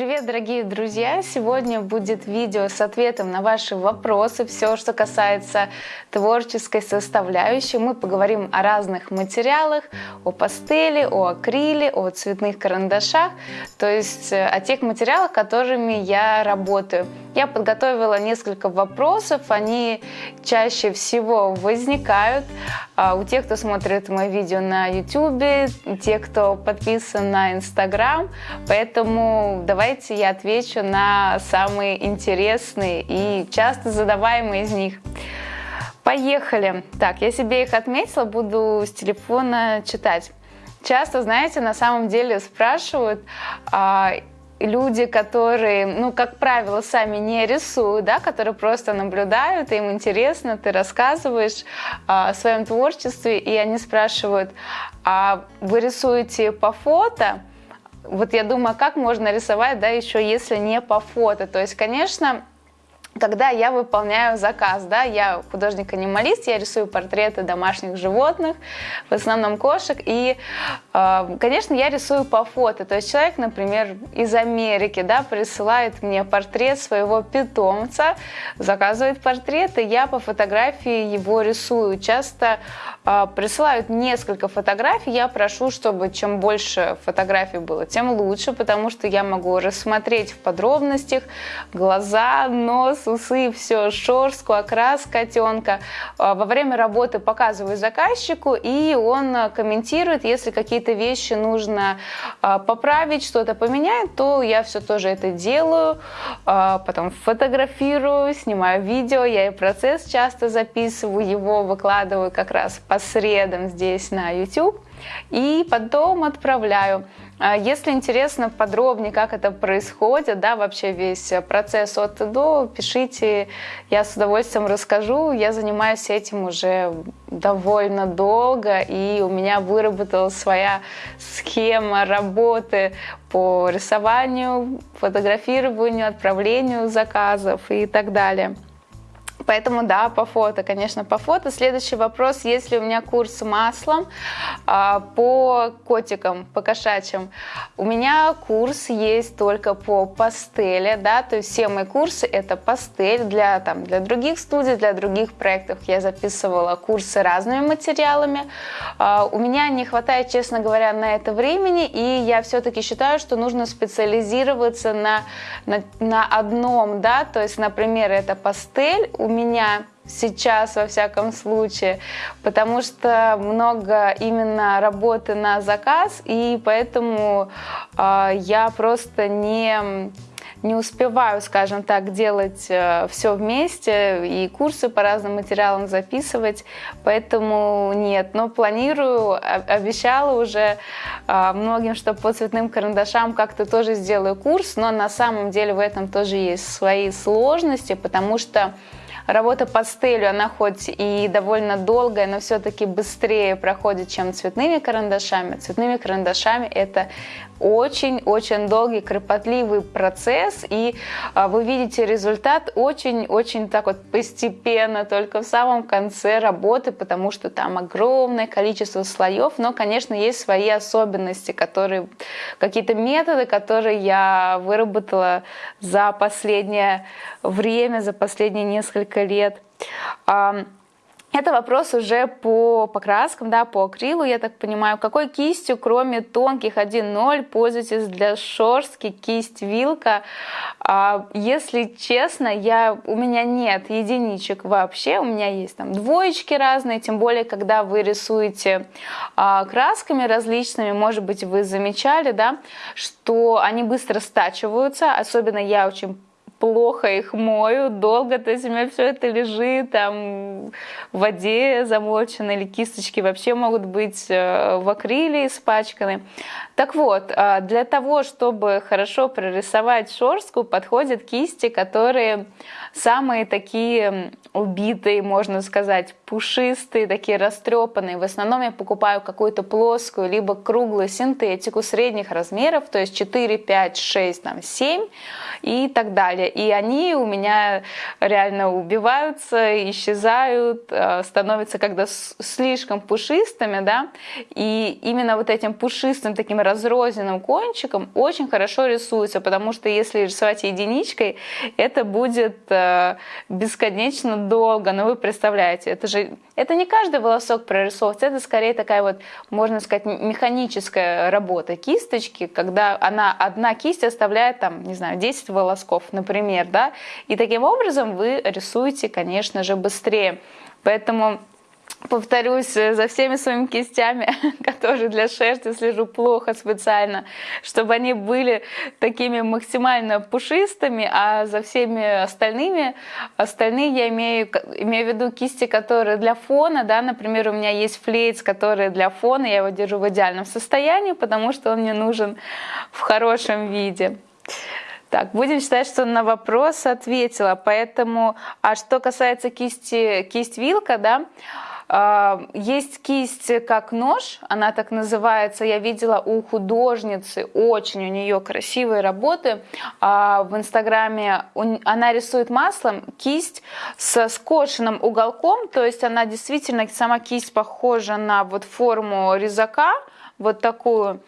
Привет, дорогие друзья! Сегодня будет видео с ответом на ваши вопросы, все, что касается творческой составляющей. Мы поговорим о разных материалах, о пастели, о акриле, о цветных карандашах, то есть э, о тех материалах, которыми я работаю. Я подготовила несколько вопросов, они чаще всего возникают а, у тех, кто смотрит мои видео на YouTube, те, кто подписан на Instagram, поэтому давайте я отвечу на самые интересные и часто задаваемые из них. Поехали! Так, я себе их отметила, буду с телефона читать. Часто, знаете, на самом деле спрашивают, а, люди, которые, ну, как правило, сами не рисуют, да, которые просто наблюдают, им интересно, ты рассказываешь а, о своем творчестве, и они спрашивают, а вы рисуете по фото? Вот я думаю, как можно рисовать, да, еще если не по фото? То есть, конечно, когда я выполняю заказ, да, я художник-анималист, я рисую портреты домашних животных, в основном кошек, и, конечно, я рисую по фото, то есть человек, например, из Америки, да, присылает мне портрет своего питомца, заказывает портрет, и я по фотографии его рисую. Часто э, присылают несколько фотографий, я прошу, чтобы чем больше фотографий было, тем лучше, потому что я могу рассмотреть в подробностях глаза, нос, усы, все, шорстку, окрас котенка. А, во время работы показываю заказчику, и он а, комментирует, если какие-то вещи нужно а, поправить, что-то поменять, то я все тоже это делаю, потом фотографирую, снимаю видео, я и процесс часто записываю, его выкладываю как раз по средам здесь на YouTube и потом отправляю. А если интересно подробнее, как это происходит, да, вообще весь процесс от и до, пишите, я с удовольствием расскажу. Я занимаюсь этим уже довольно долго, и у меня выработалась своя схема работы по рисованию, фотографированию, отправлению заказов и так далее. Поэтому да, по фото, конечно, по фото. Следующий вопрос, есть ли у меня курс маслом а, по котикам, по кошачьим. У меня курс есть только по пастели, да, то есть все мои курсы это пастель для, там, для других студий, для других проектов. Я записывала курсы разными материалами. А, у меня не хватает, честно говоря, на это времени, и я все-таки считаю, что нужно специализироваться на, на, на одном, да, то есть, например, это пастель, у меня сейчас, во всяком случае, потому что много именно работы на заказ, и поэтому э, я просто не не успеваю, скажем так, делать э, все вместе и курсы по разным материалам записывать, поэтому нет. Но планирую, обещала уже э, многим, что по цветным карандашам как-то тоже сделаю курс, но на самом деле в этом тоже есть свои сложности, потому что Работа пастелью, она хоть и довольно долгая, но все-таки быстрее проходит, чем цветными карандашами. Цветными карандашами это очень-очень долгий, кропотливый процесс, и а, вы видите результат очень-очень так вот постепенно, только в самом конце работы, потому что там огромное количество слоев, но, конечно, есть свои особенности, которые, какие-то методы, которые я выработала за последнее время, за последние несколько лет. Это вопрос уже по покраскам, да, по акрилу, я так понимаю. Какой кистью, кроме тонких 1.0, пользуетесь для шорстки, кисть, вилка? А, если честно, я, у меня нет единичек вообще, у меня есть там двоечки разные, тем более, когда вы рисуете а, красками различными, может быть, вы замечали, да, что они быстро стачиваются, особенно я очень плохо их мою, долго, то есть у меня все это лежит там в воде замочено, или кисточки вообще могут быть э, в акриле испачканы. Так вот, э, для того, чтобы хорошо прорисовать шорстку, подходят кисти, которые самые такие убитые, можно сказать, пушистые, такие растрепанные. В основном я покупаю какую-то плоскую, либо круглую синтетику средних размеров, то есть 4, 5, 6, там, 7 и так далее. И они у меня реально убиваются, исчезают, э, становятся когда слишком пушистыми, да, и именно вот этим пушистым таким разрозненным кончиком очень хорошо рисуется, потому что если рисовать единичкой, это будет э, бесконечно долго, но вы представляете, это же, это не каждый волосок прорисовывается, это скорее такая вот, можно сказать, механическая работа кисточки, когда она, одна кисть оставляет там, не знаю, 10 волосков, например, да, и таким образом вы рисуете, конечно же, быстрее. Поэтому повторюсь, э, за всеми своими кистями, которые для шерсти слежу плохо специально, чтобы они были такими максимально пушистыми, а за всеми остальными, остальные я имею, имею в виду кисти, которые для фона, да, например, у меня есть флейц, который для фона, я его держу в идеальном состоянии, потому что он мне нужен в хорошем виде. Так, будем считать, что на вопрос ответила. Поэтому, а что касается кисти, кисть вилка, да, есть кисть как нож, она так называется. Я видела у художницы, очень у нее красивые работы. А, в инстаграме она рисует маслом кисть со скошенным уголком, то есть она действительно, сама кисть похожа на вот форму резака, вот такую.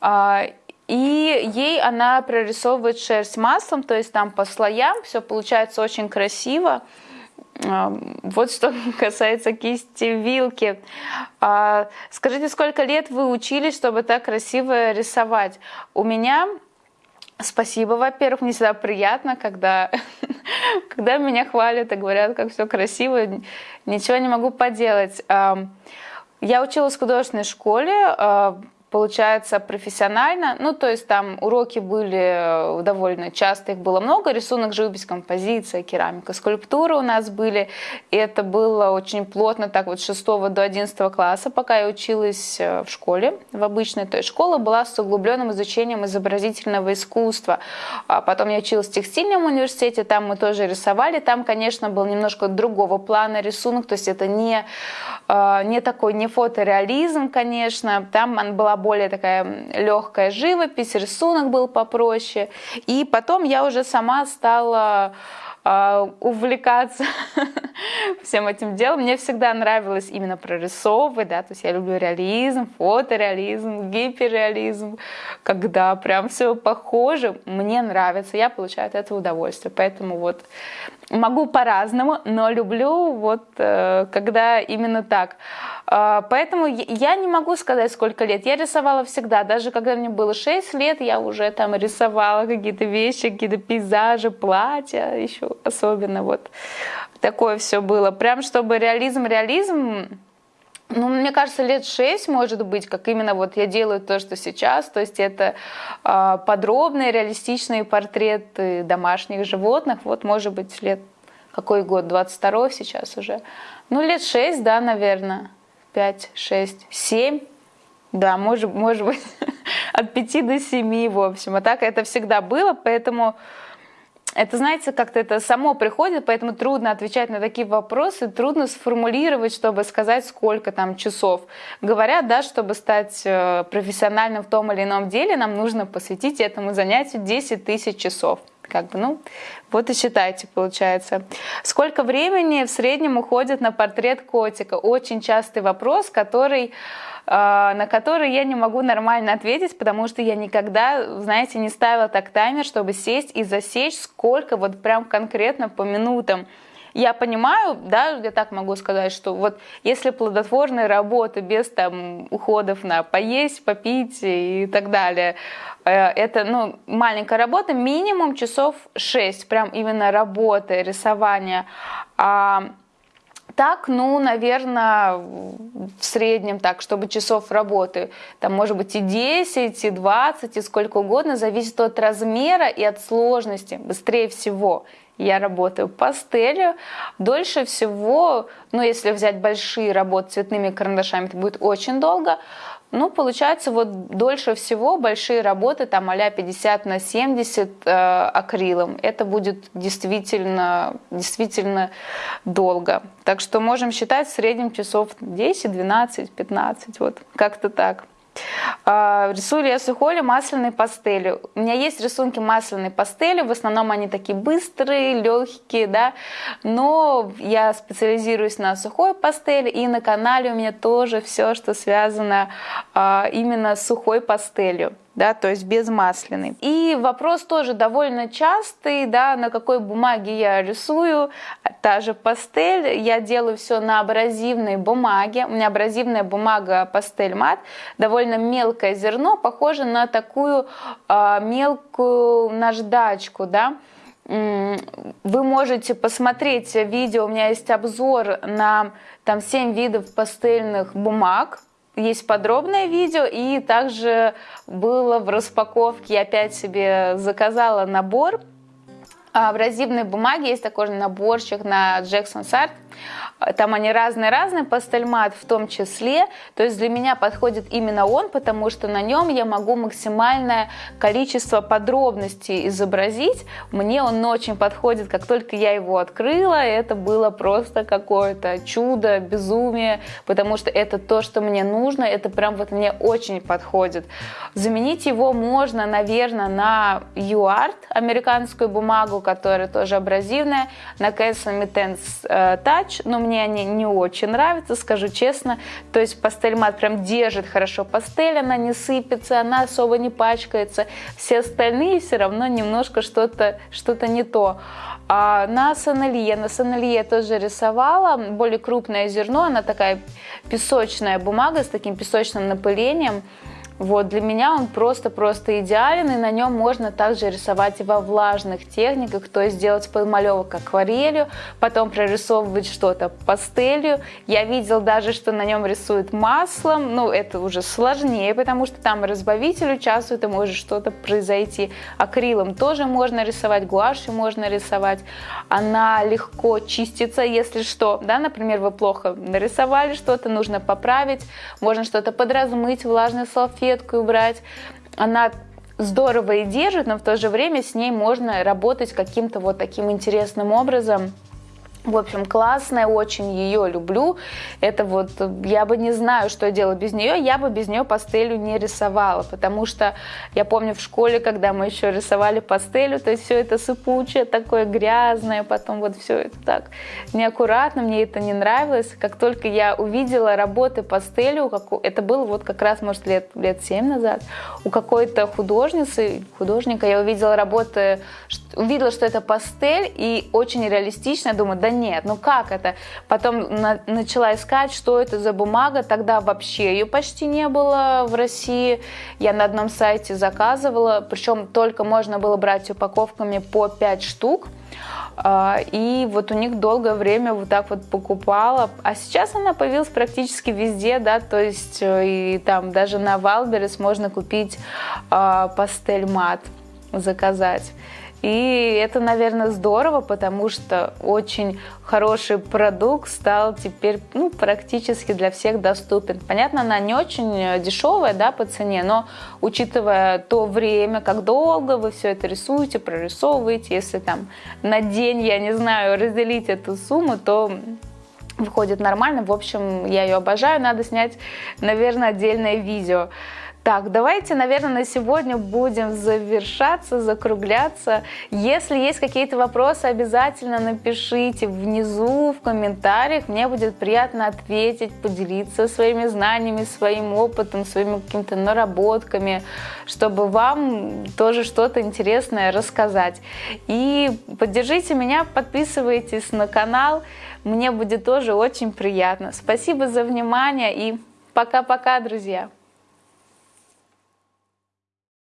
А, и ей она прорисовывает шерсть маслом, то есть там по слоям, все получается очень красиво. Вот что касается кисти вилки. А, скажите, сколько лет вы учились, чтобы так красиво рисовать? У меня Спасибо, во-первых, мне всегда приятно, когда, когда меня хвалят и говорят, как все красиво, ничего не могу поделать. Я училась в художественной школе, а, получается профессионально. Ну, то есть там уроки были э, довольно часто, их было много. Рисунок, живопись, композиция, керамика, скульптура у нас были. И это было очень плотно, так вот с 6 до 11 класса, пока я училась э, в школе, в обычной. То есть школа была с углубленным изучением изобразительного искусства. А потом я училась в текстильном университете, там мы тоже рисовали. Там, конечно, был немножко другого плана рисунок, то есть это не, э, не такой, не фотореализм, конечно. Там была более такая легкая живопись, рисунок был попроще. И потом я уже сама стала а, увлекаться всем этим делом. Мне всегда нравилось именно прорисовывать, да, то есть я люблю реализм, фотореализм, гиперреализм, когда прям все похоже, мне нравится, я получаю от этого удовольствие. Поэтому вот могу по-разному, но люблю вот э, когда именно так. А, поэтому я не могу сказать, сколько лет. Я рисовала всегда. Даже когда мне было 6 лет, я уже там рисовала какие-то вещи, какие-то пейзажи, платья еще особенно. Вот такое все было. Прям чтобы реализм, реализм, ну, мне кажется, лет шесть, может быть, как именно вот я делаю то, что сейчас. То есть это э, подробные, реалистичные портреты домашних животных. Вот, может быть, лет какой год? 22 сейчас уже. Ну, лет шесть, да, наверное. 5, 6, 7. Да, может, может быть, от 5 до 7, в общем. А так это всегда было, поэтому это, знаете, как-то это само приходит, поэтому трудно отвечать на такие вопросы, трудно сформулировать, чтобы сказать, сколько там часов. Говорят, да, чтобы стать э, профессиональным в том или ином деле, нам нужно посвятить этому занятию 10 тысяч часов. Как бы, ну, вот и считайте, получается. Сколько времени в среднем уходит на портрет котика? Очень частый вопрос, который, э, на который я не могу нормально ответить, потому что я никогда, знаете, не ставила так таймер, чтобы сесть и засечь, сколько вот прям конкретно по минутам я понимаю, да, я так могу сказать, что вот если плодотворная работа без там уходов на поесть, попить и так далее, э, это, ну, маленькая работа, минимум часов 6, прям именно работы, рисования. А так, ну, наверное, в среднем так, чтобы часов работы, там может быть и 10, и 20, и сколько угодно, зависит от размера и от сложности, быстрее всего я работаю пастелью. Дольше всего, ну если взять большие работы цветными карандашами, это будет очень долго. Ну, получается, вот дольше всего большие работы, там а 50 на 70 э, акрилом, это будет действительно, действительно долго. Так что можем считать в среднем часов 10, 12, 15, вот как-то так. А, рисую или масляной пастелью. У меня есть рисунки масляной пастели, в основном они такие быстрые, легкие, да, но я специализируюсь на сухой пастели, и на канале у меня тоже все, что связано а, именно с сухой пастелью да, то есть без масляной. И вопрос тоже довольно частый, да, на какой бумаге я рисую, та же пастель, я делаю все на абразивной бумаге, у меня абразивная бумага пастель мат, довольно мелкое зерно, похоже на такую э, мелкую наждачку, да, вы можете посмотреть видео, у меня есть обзор на там 7 видов пастельных бумаг, есть подробное видео, и также было в распаковке, я опять себе заказала набор в абразивной бумаге, есть такой же наборчик на Jackson Art, там они разные-разные, пастельмат в том числе. То есть для меня подходит именно он, потому что на нем я могу максимальное количество подробностей изобразить. Мне он очень подходит, как только я его открыла, это было просто какое-то чудо, безумие, потому что это то, что мне нужно, это прям вот мне очень подходит. Заменить его можно, наверное, на UART, американскую бумагу, которая тоже абразивная, на Castle Mittens э, Touch, но мне они не очень нравятся, скажу честно. То есть пастель мат прям держит хорошо пастель, она не сыпется, она особо не пачкается. Все остальные все равно немножко что-то что, -то, не то. А на сонелье, на сонелье тоже рисовала, более крупное зерно, она такая песочная бумага с таким песочным напылением. Вот, для меня он просто-просто идеален, и на нем можно также рисовать и во влажных техниках, то есть делать подмалевок акварелью, потом прорисовывать что-то пастелью. Я видел даже, что на нем рисуют маслом, ну, это уже сложнее, потому что там разбавитель участвует, и может что-то произойти. Акрилом тоже можно рисовать, гуашью можно рисовать. Она легко чистится, если что, да, например, вы плохо нарисовали что-то, нужно поправить, можно что-то подразмыть влажной салфеткой, салфетку убрать. Она здорово и держит, но в то же время с ней можно работать каким-то вот таким интересным образом. В общем, классная, очень ее люблю. Это вот, я бы не знаю, что я делала без нее, я бы без нее пастелью не рисовала, потому что я помню в школе, когда мы еще рисовали пастелью, то есть все это сыпучее, такое грязное, потом вот все это так неаккуратно, мне это не нравилось. Как только я увидела работы пастелью, это было вот как раз, может, лет, лет 7 назад, у какой-то художницы, художника, я увидела работы, увидела, что это пастель, и очень реалистично, думаю, да нет, ну как это? Потом на, начала искать, что это за бумага, тогда вообще ее почти не было в России. Я на одном сайте заказывала, причем только можно было брать упаковками по 5 штук. А, и вот у них долгое время вот так вот покупала. А сейчас она появилась практически везде, да, то есть э, и там даже на Wildberries можно купить а, Pastelmat, заказать. И это, наверное, здорово, потому что очень хороший продукт стал теперь ну, практически для всех доступен. Понятно, она не очень дешевая да, по цене, но учитывая то время, как долго вы все это рисуете, прорисовываете, если там на день, я не знаю, разделить эту сумму, то выходит нормально. В общем, я ее обожаю, надо снять, наверное, отдельное видео. Так, давайте, наверное, на сегодня будем завершаться, закругляться. Если есть какие-то вопросы, обязательно напишите внизу в комментариях. Мне будет приятно ответить, поделиться своими знаниями, своим опытом, своими какими-то наработками, чтобы вам тоже что-то интересное рассказать. И поддержите меня, подписывайтесь на канал. Мне будет тоже очень приятно. Спасибо за внимание и пока-пока, друзья!